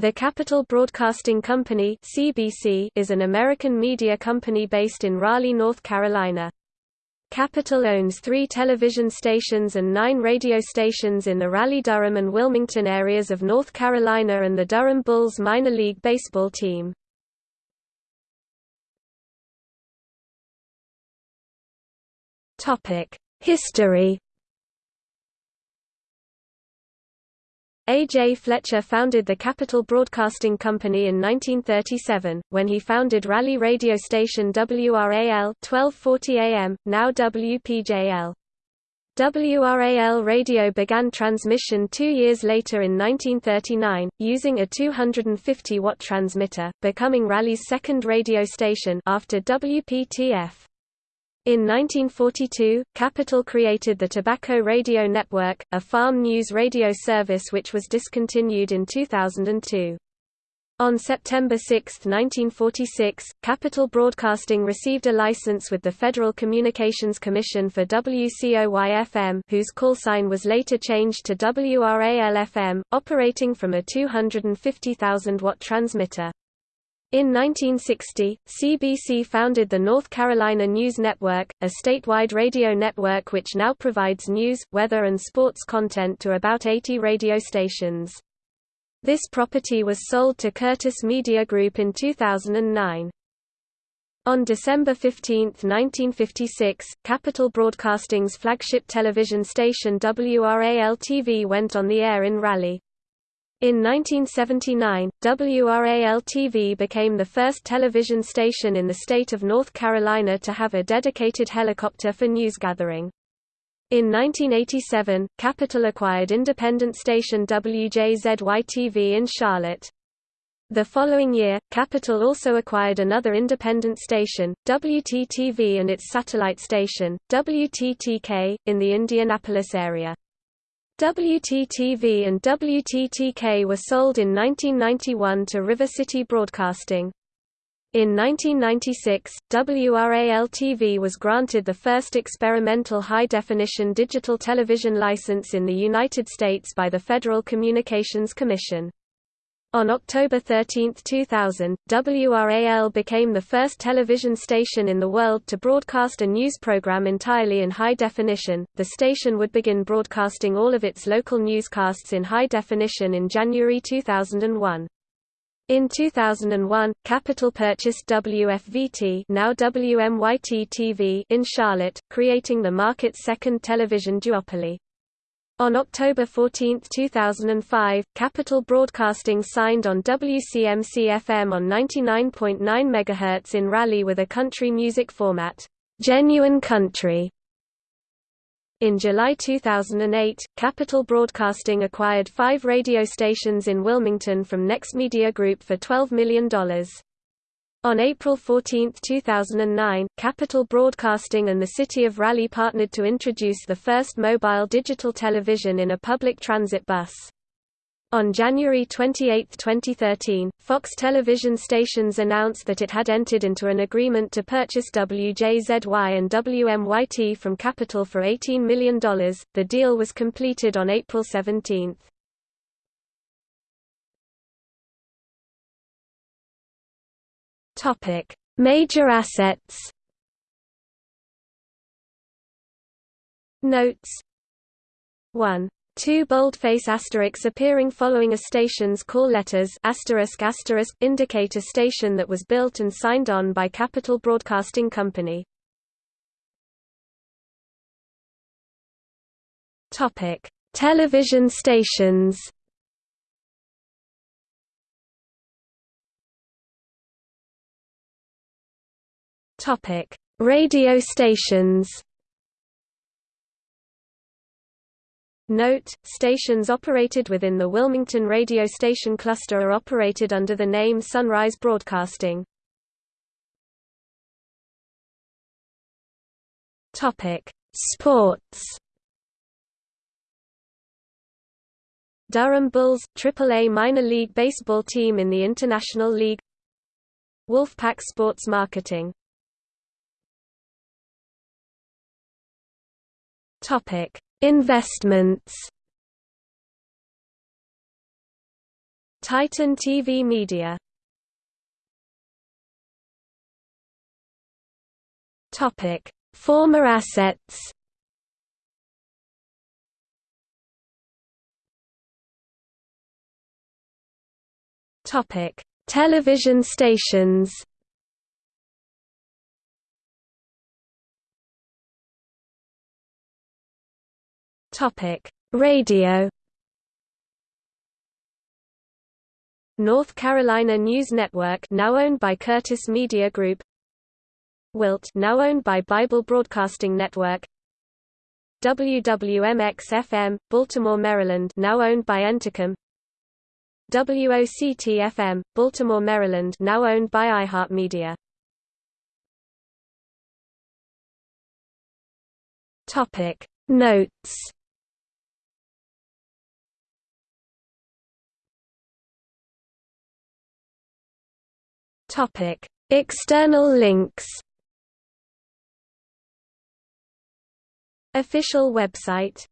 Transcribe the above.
The Capital Broadcasting Company (CBC) is an American media company based in Raleigh, North Carolina. Capital owns three television stations and nine radio stations in the Raleigh-Durham and Wilmington areas of North Carolina and the Durham Bulls minor league baseball team. History A. J. Fletcher founded the Capital Broadcasting Company in 1937, when he founded Raleigh radio station WRAL 1240 AM, now WPJL. WRAL radio began transmission two years later in 1939, using a 250-watt transmitter, becoming Raleigh's second radio station after WPTF. In 1942, Capital created the Tobacco Radio Network, a farm news radio service which was discontinued in 2002. On September 6, 1946, Capital Broadcasting received a license with the Federal Communications Commission for WCOY-FM whose call sign was later changed to WRAL-FM, operating from a 250,000-watt transmitter. In 1960, CBC founded the North Carolina News Network, a statewide radio network which now provides news, weather and sports content to about 80 radio stations. This property was sold to Curtis Media Group in 2009. On December 15, 1956, Capital Broadcasting's flagship television station WRAL-TV went on the air in Raleigh. In 1979, WRAL-TV became the first television station in the state of North Carolina to have a dedicated helicopter for newsgathering. In 1987, Capital acquired independent station WJZY-TV in Charlotte. The following year, Capital also acquired another independent station, WTTV and its satellite station, WTTK, in the Indianapolis area. WTTV and WTTK were sold in 1991 to River City Broadcasting. In 1996, WRAL-TV was granted the first experimental high-definition digital television license in the United States by the Federal Communications Commission. On October 13, 2000, WRAL became the first television station in the world to broadcast a news program entirely in high definition. The station would begin broadcasting all of its local newscasts in high definition in January 2001. In 2001, Capital purchased WFVT now WMYT TV in Charlotte, creating the market's second television duopoly. On October 14, 2005, Capital Broadcasting signed on WCMC-FM on 99.9 MHz in Raleigh with a country music format, Genuine Country. In July 2008, Capital Broadcasting acquired five radio stations in Wilmington from Next Media Group for $12 million. On April 14, 2009, Capital Broadcasting and the City of Raleigh partnered to introduce the first mobile digital television in a public transit bus. On January 28, 2013, Fox television stations announced that it had entered into an agreement to purchase WJZY and WMYT from Capital for $18 million. The deal was completed on April 17. Topic: Major assets. Notes 1. Two boldface asterisks appearing following a station's call letters asterisk asterisk indicate a station that was built and signed on by Capital Broadcasting Company. Topic: Television stations. Topic: Radio stations. Note: Stations operated within the Wilmington radio station cluster are operated under the name Sunrise Broadcasting. Sports. Durham Bulls, AAA minor league baseball team in the International League Wolfpack Sports Marketing Topic: Investments. Titan TV Media Topic: Former assets. Topic: Television stations. Topic: Radio. North Carolina News Network now owned by Curtis Media Group. Wilt now owned by Bible Broadcasting Network. WWMX-FM, Baltimore, Maryland now owned by Entercom WOCT-FM, Baltimore, Maryland now owned by iHeartMedia. Topic Notes Topic. External links Official website